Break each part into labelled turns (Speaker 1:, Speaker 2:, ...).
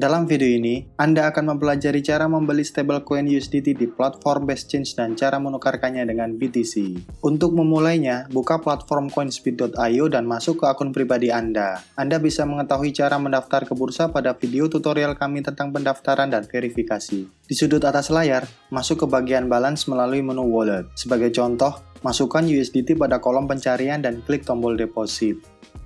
Speaker 1: Dalam video ini, Anda akan mempelajari cara membeli stablecoin USDT di platform BestChange dan cara menukarkannya dengan BTC. Untuk memulainya, buka platform coinspeed.io dan masuk ke akun pribadi Anda. Anda bisa mengetahui cara mendaftar ke bursa pada video tutorial kami tentang pendaftaran dan verifikasi. Di sudut atas layar, masuk ke bagian balance melalui menu wallet. Sebagai contoh, masukkan USDT pada kolom pencarian dan klik tombol deposit.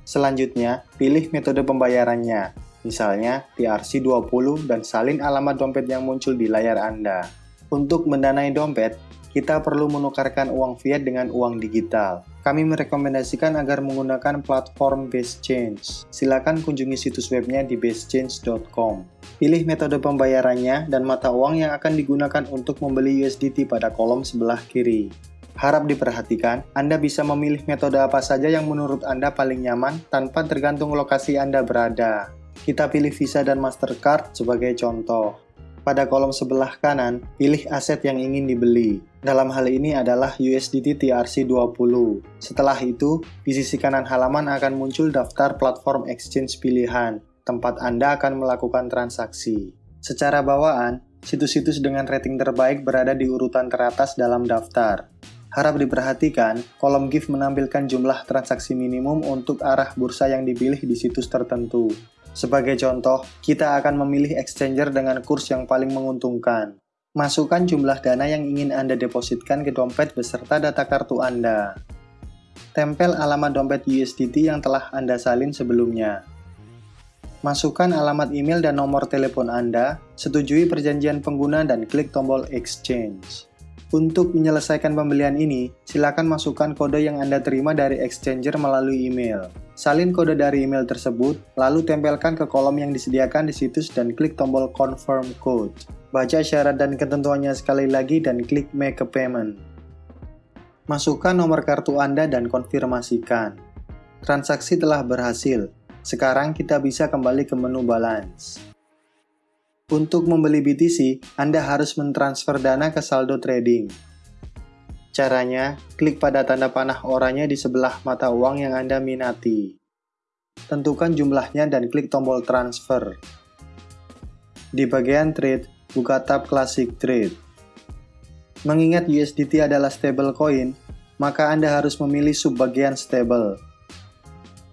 Speaker 1: Selanjutnya, pilih metode pembayarannya misalnya TRC20 dan salin alamat dompet yang muncul di layar Anda. Untuk mendanai dompet, kita perlu menukarkan uang fiat dengan uang digital. Kami merekomendasikan agar menggunakan platform BaseChange. Silakan kunjungi situs webnya di basechange.com. Pilih metode pembayarannya dan mata uang yang akan digunakan untuk membeli USDT pada kolom sebelah kiri. Harap diperhatikan, Anda bisa memilih metode apa saja yang menurut Anda paling nyaman tanpa tergantung lokasi Anda berada. Kita pilih Visa dan Mastercard sebagai contoh. Pada kolom sebelah kanan, pilih aset yang ingin dibeli. Dalam hal ini adalah USDT TRC20. Setelah itu, di sisi kanan halaman akan muncul daftar platform exchange pilihan, tempat Anda akan melakukan transaksi. Secara bawaan, situs-situs dengan rating terbaik berada di urutan teratas dalam daftar. Harap diperhatikan, kolom GIF menampilkan jumlah transaksi minimum untuk arah bursa yang dipilih di situs tertentu. Sebagai contoh, kita akan memilih exchanger dengan kurs yang paling menguntungkan. Masukkan jumlah dana yang ingin Anda depositkan ke dompet beserta data kartu Anda. Tempel alamat dompet USDT yang telah Anda salin sebelumnya. Masukkan alamat email dan nomor telepon Anda, setujui perjanjian pengguna dan klik tombol exchange. Untuk menyelesaikan pembelian ini, silakan masukkan kode yang Anda terima dari exchanger melalui email. Salin kode dari email tersebut, lalu tempelkan ke kolom yang disediakan di situs dan klik tombol Confirm Code. Baca syarat dan ketentuannya sekali lagi dan klik Make a Payment. Masukkan nomor kartu Anda dan konfirmasikan. Transaksi telah berhasil. Sekarang kita bisa kembali ke menu Balance. Untuk membeli BTC, Anda harus mentransfer dana ke saldo trading. Caranya, klik pada tanda panah oranye di sebelah mata uang yang Anda minati. Tentukan jumlahnya dan klik tombol transfer. Di bagian trade, buka tab Classic Trade. Mengingat USDT adalah stablecoin, maka Anda harus memilih subbagian stable.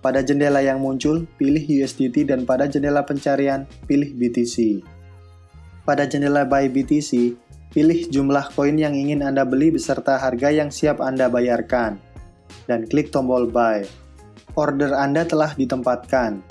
Speaker 1: Pada jendela yang muncul, pilih USDT dan pada jendela pencarian, pilih BTC. Pada jendela Buy BTC, pilih jumlah koin yang ingin Anda beli beserta harga yang siap Anda bayarkan, dan klik tombol Buy. Order Anda telah ditempatkan.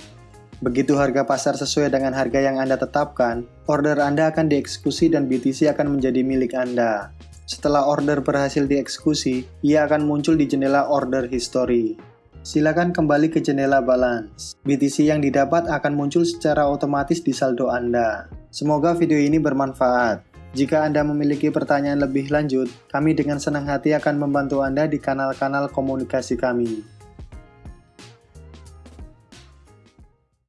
Speaker 1: Begitu harga pasar sesuai dengan harga yang Anda tetapkan, order Anda akan dieksekusi dan BTC akan menjadi milik Anda. Setelah order berhasil dieksekusi, ia akan muncul di jendela Order History. Silakan kembali ke jendela balance. BTC yang didapat akan muncul secara otomatis di saldo Anda. Semoga video ini bermanfaat. Jika Anda memiliki pertanyaan lebih lanjut, kami dengan senang hati akan membantu Anda di kanal-kanal komunikasi kami.